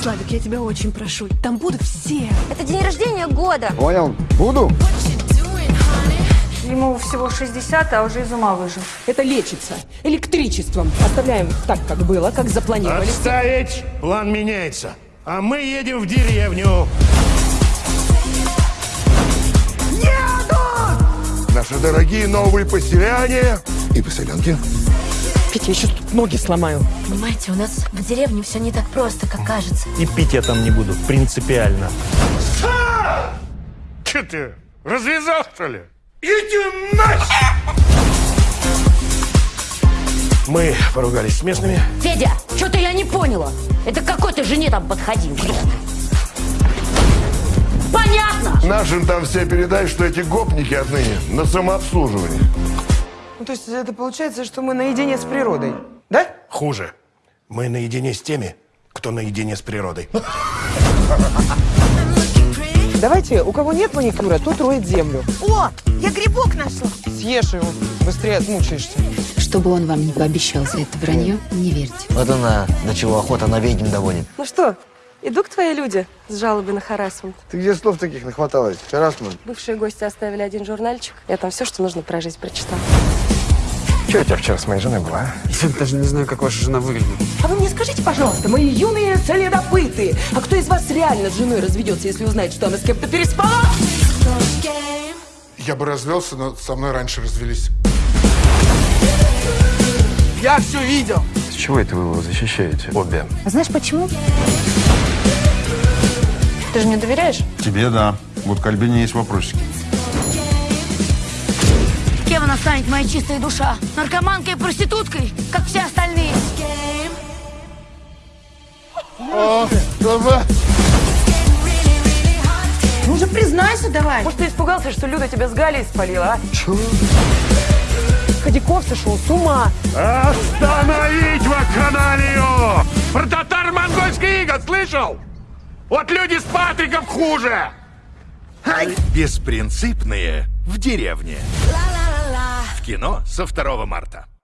Славик, я тебя очень прошу. Там будут все. Это день рождения года. Понял? Буду? Ему всего 60, а уже из ума выжил. Это лечится электричеством. Оставляем так, как было, как запланировали. Отставить! План меняется. А мы едем в деревню. Наши дорогие новые поселяне и поселенки. Петя, я сейчас тут ноги сломаю. Понимаете, у нас в деревне все не так просто, как кажется. И пить я там не буду, принципиально. Че ты, развязал, что ли? Иди нахер! Мы поругались с местными. Федя, что-то я не поняла. Это к какой ты жене там подходил? Понятно! Нашим там все передай, что эти гопники отныне на самообслуживании. Ну, то есть это получается, что мы наедине с природой, да? Хуже. Мы наедине с теми, кто наедине с природой. Давайте, у кого нет маникюра, тот роет землю. О, я грибок нашла. Съешь его, быстрее отмучаешься. Чтобы он вам не пообещал за это вранье, не верьте. Вот она, до чего охота на ведьм доводит. Ну что, иду к твои люди с жалобой на харасмент. Ты где слов таких нахваталась? Харасман. Бывшие гости оставили один журнальчик. Я там все, что нужно про жизнь прочитала. Че у тебя вчера с моей женой была? а? Я даже не знаю, как ваша жена выглядит. А вы мне скажите, пожалуйста, мои юные следопыты, а кто из вас реально с женой разведется, если узнает, что она с кем-то переспала? Я бы развелся, но со мной раньше развелись. Я все видел. С чего это вы его защищаете? Обе. А знаешь почему? Ты же мне доверяешь? Тебе да. Вот к Альбине есть вопросики. Станет, моя чистая душа? Наркоманкой и проституткой, как все остальные? Ну же признайся давай. Может, ты испугался, что Люда тебя с Галей спалила, а? Ходяков сошел с ума. Остановить вакханалию! Про татаро-монгольский иго слышал? Вот люди с Патриков хуже! Беспринципные в деревне. Кино со 2 марта.